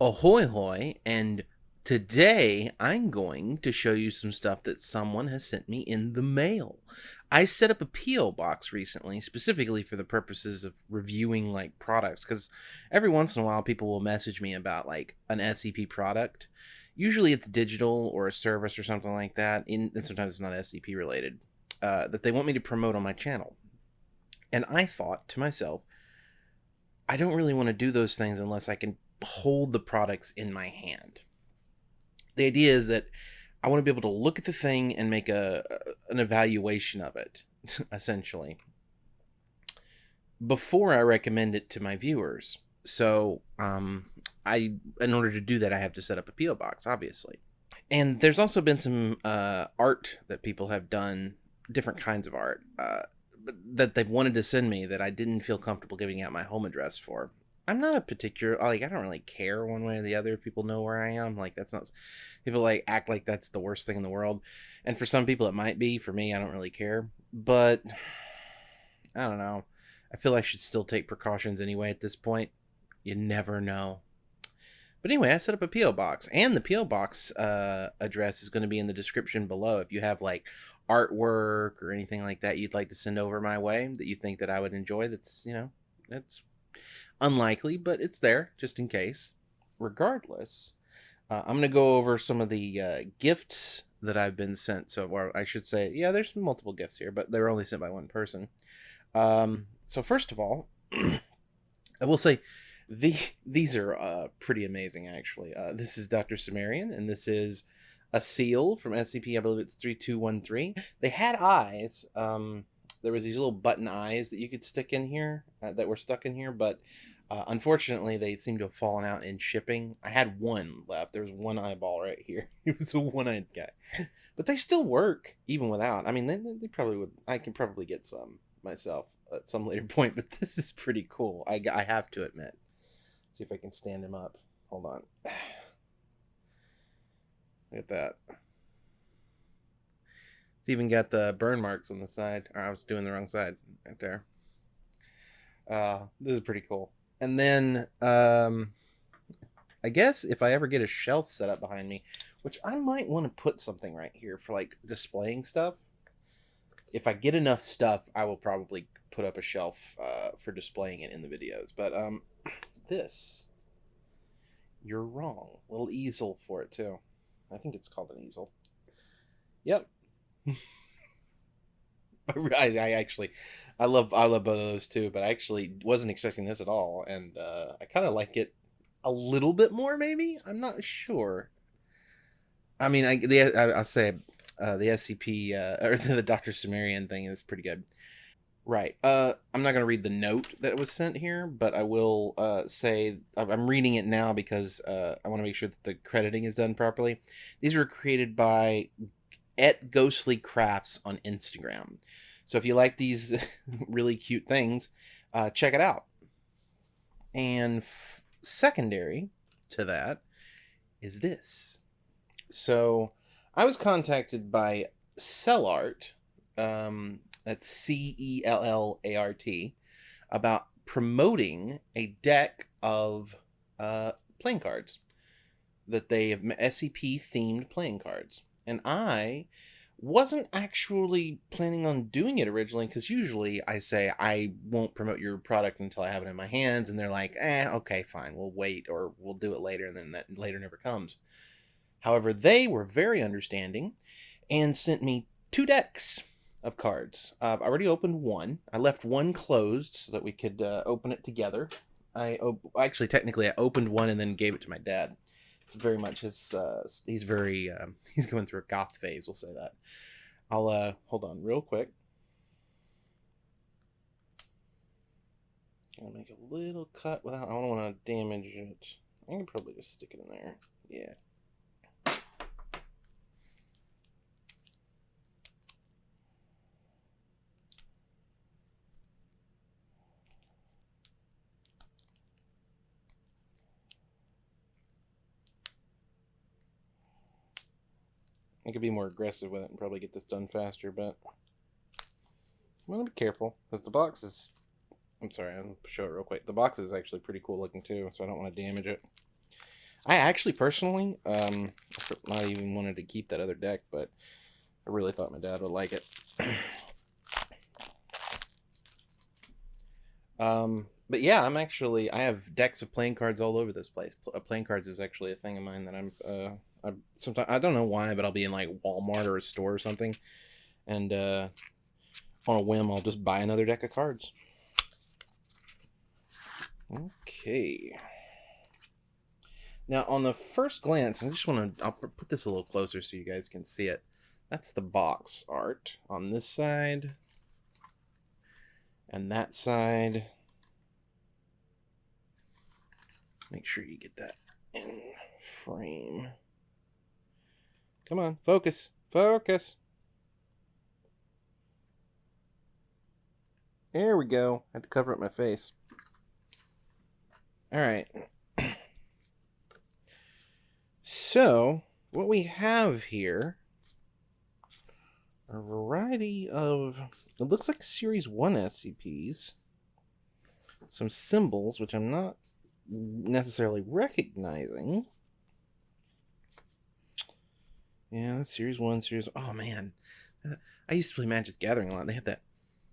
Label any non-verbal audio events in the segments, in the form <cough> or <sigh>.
Ahoy hoy, and today I'm going to show you some stuff that someone has sent me in the mail. I set up a P.O. box recently, specifically for the purposes of reviewing like products, because every once in a while people will message me about like an SCP product. Usually it's digital or a service or something like that, and sometimes it's not SCP related, uh, that they want me to promote on my channel. And I thought to myself, I don't really want to do those things unless I can hold the products in my hand. The idea is that I want to be able to look at the thing and make a an evaluation of it, <laughs> essentially, before I recommend it to my viewers. So, um, I in order to do that, I have to set up a PO box, obviously. And there's also been some uh, art that people have done, different kinds of art, uh, that they've wanted to send me that I didn't feel comfortable giving out my home address for. I'm not a particular like I don't really care one way or the other if people know where I am. Like that's not people like act like that's the worst thing in the world. And for some people it might be. For me, I don't really care. But <sighs> I don't know. I feel I should still take precautions anyway at this point. You never know. But anyway, I set up a PO box, and the PO box uh, address is going to be in the description below. If you have like artwork or anything like that you'd like to send over my way that you think that I would enjoy, that's you know, that's unlikely, but it's there just in case. Regardless, uh, I'm going to go over some of the uh, gifts that I've been sent so. I should say, yeah, there's multiple gifts here, but they're only sent by one person. Um, so first of all, <clears throat> I will say the these are uh, pretty amazing actually. Uh, this is Dr. Sumerian, and this is a seal from SCP. I believe it's three two one three. They had eyes. Um, there was these little button eyes that you could stick in here uh, that were stuck in here, but uh, unfortunately they seem to have fallen out in shipping. I had one left. There was one eyeball right here. <laughs> It was a one-eyed guy, but they still work even without. I mean, they, they probably would. I can probably get some myself at some later <laughs> point, but this is pretty cool. I, I have to admit. Let's see if I can stand him up. Hold on. <sighs> Look at that. It's even got the burn marks on the side. Or I was doing the wrong side right there. Uh, this is pretty cool. And then, um, I guess if I ever get a shelf set up behind me, which I might want to put something right here for like displaying stuff. If I get enough stuff, I will probably put up a shelf uh, for displaying it in the videos. But um, <clears throat> this, you're wrong. Little easel for it too. I think it's called an easel. Yep, <laughs> I, I actually, I love I love both of those too, but I actually wasn't expecting this at all, and uh, I kind of like it a little bit more. Maybe I'm not sure. I mean, I the I, will say uh, the SCP uh, <laughs> or the Doctor Sumerian thing is pretty good. Right. Uh, I'm not going to read the note that was sent here, but I will uh, say I'm reading it now because uh, I want to make sure that the crediting is done properly. These were created by at Ghostly Crafts on Instagram. So if you like these <laughs> really cute things, uh, check it out. And f- secondary to that is this. So I was contacted by Cellart, um, that's C E L L A R T, about promoting a deck of uh, playing cards that they have SCP themed playing cards and I wasn't actually planning on doing it originally because usually I say I won't promote your product until I have it in my hands, and they're like, eh, okay, fine, we'll wait or we'll do it later, and then that later never comes. However, they were very understanding and sent me two decks of cards. Uh, I already opened one. I left one closed so that we could uh, open it together. I op- actually technically I opened one and then gave it to my dad it's very much his uh he's very um, <laughs> he's going through a goth phase we'll say that. I'll uh hold on real quick. I'll make a little cut without i don't want to damage it. I can probably just stick it in there. Yeah I could be more aggressive with it and probably get this done faster, but I'm going to be careful because the box is... I'm sorry, I'll show it real quick. The box is actually pretty cool looking too, so I don't want to damage it. I actually personally, um, not even wanted to keep that other deck, but I really thought my dad would like it. <clears throat> um, but yeah, I'm actually I have decks of playing cards all over this place. Uh, playing cards is actually a thing of mine that I'm uh I sometimes I don't know why, but I'll be in like Walmart or a store or something, and uh, on a whim I'll just buy another deck of cards. Okay. Now on the first glance, I just want to I'll put this a little closer so you guys can see it. That's the box art on this side. And that side. Make sure you get that in frame. Come on, focus, focus. There we go. I had to cover up my face. All right. <clears throat> So, what we have here a variety of it looks like series 1 SCPs. Some symbols which I'm not necessarily recognizing. Yeah, that's series one, series. Oh man, I used to play Magic the Gathering a lot. They have that,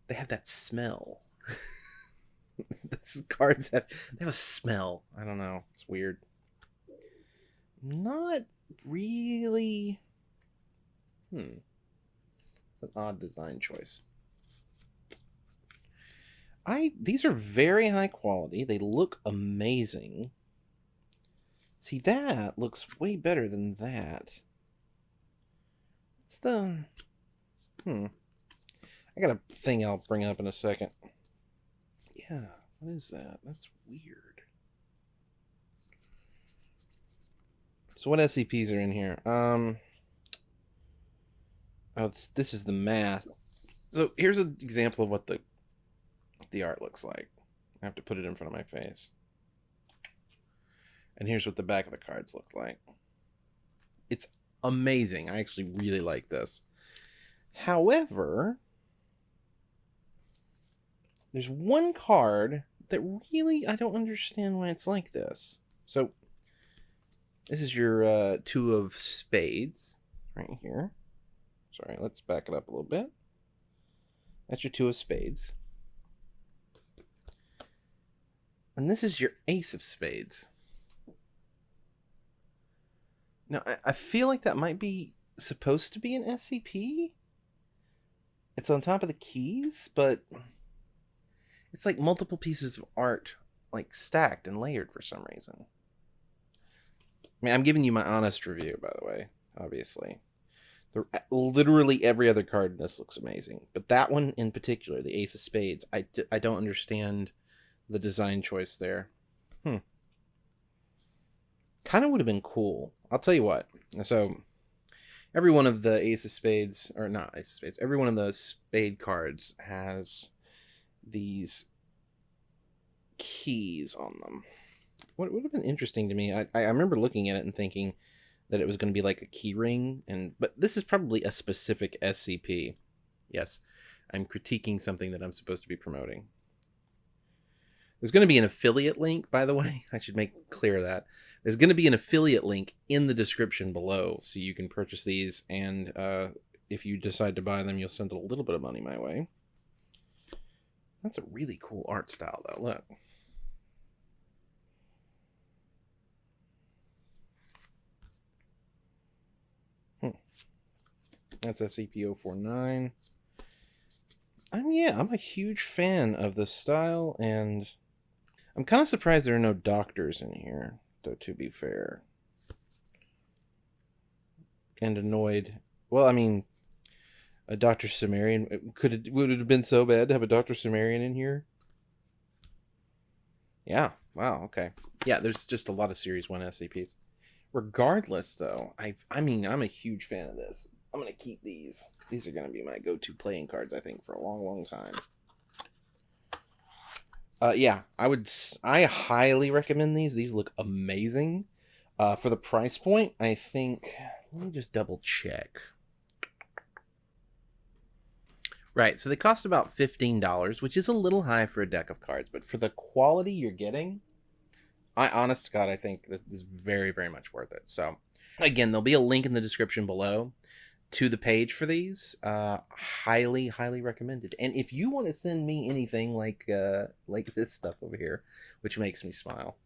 they have that smell. <laughs> These cards have they have a smell. I don't know. It's weird. Not really. Hmm. It's an odd design choice. I these are very high quality. They look amazing. See that looks way better than that. It's the hmm. I got a thing I'll bring up in a second. Yeah, what is that? That's weird. So what SCPs are in here? Um Oh, this, this is the math. So here's an example of what the the art looks like. I have to put it in front of my face. And here's what the back of the cards look like. It's amazing. I actually really like this. However, there's one card that really I don't understand why it's like this. So this is your uh, two of spades right here. Sorry, let's back it up a little bit. That's your two of spades. And this is your ace of spades. Now, I, I feel like that might be supposed to be an SCP. It's on top of the keys, but it's like multiple pieces of art, like stacked and layered for some reason. I mean, I'm giving you my honest review, by the way, obviously. The, literally every other card in this looks amazing, but that one in particular, the Ace of Spades, I, I don't understand the design choice there. Hmm. Kind of would have been cool. I'll tell you what. So, every one of the Ace of Spades, or not Ace of Spades, every one of those spade cards has these keys on them. What would have been interesting to me, I, I remember looking at it and thinking that it was going to be like a key ring, and but this is probably a specific SCP. Yes, I'm critiquing something that I'm supposed to be promoting. There's going to be an affiliate link, by the way. <laughs> I should make clear that. There's going to be an affiliate link in the description below, so you can purchase these, and uh, if you decide to buy them, you'll send a little bit of money my way. That's a really cool art style, though. Look. Hmm. That's SCP-049. I'm yeah, I'm a huge fan of the style and I'm kind of surprised there are no doctors in here, though, to be fair. And annoyed. Well, I mean, a Dr. Sumerian. Could it, would it have been so bad to have a Dr. Sumerian in here? Yeah. Wow. Okay. Yeah, there's just a lot of Series 1 SCPs. Regardless, though, I I mean, I'm a huge fan of this. I'm going to keep these. These are going to be my go-to playing cards, I think, for a long, long time. Uh, yeah, I would. I highly recommend these. These look amazing. Uh, for the price point, I think. Let me just double check. Right, so they cost about fifteen dollars, which is a little high for a deck of cards, but for the quality you're getting, I honest to God, I think this is very, very much worth it. So again, there'll be a link in the description below to the page for these. Uh, highly, highly recommended. And if you want to send me anything like uh, like this stuff over here, which makes me smile,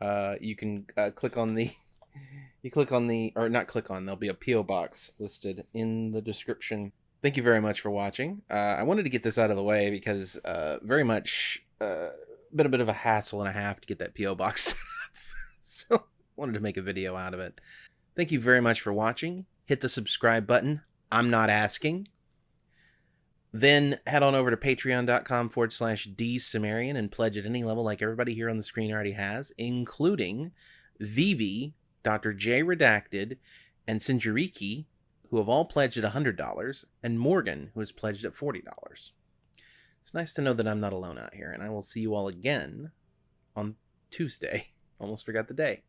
uh, you can uh, click on the <laughs> you click on the or not click on. There'll be a PO box listed in the description. Thank you very much for watching. Uh, I wanted to get this out of the way because uh, very much uh, been a bit of a hassle and a half to get that PO box. <laughs> so wanted to make a video out of it. Thank you very much for watching hit the subscribe button. I'm not asking. Then head on over to patreon.com forward slash dsumerian and pledge at any level like everybody here on the screen already has, including Vivi, Dr. J Redacted, and Sinjariki, who have all pledged at $100, and Morgan, who has pledged at $40. It's nice to know that I'm not alone out here, and I will see you all again on Tuesday. <laughs> Almost forgot the day.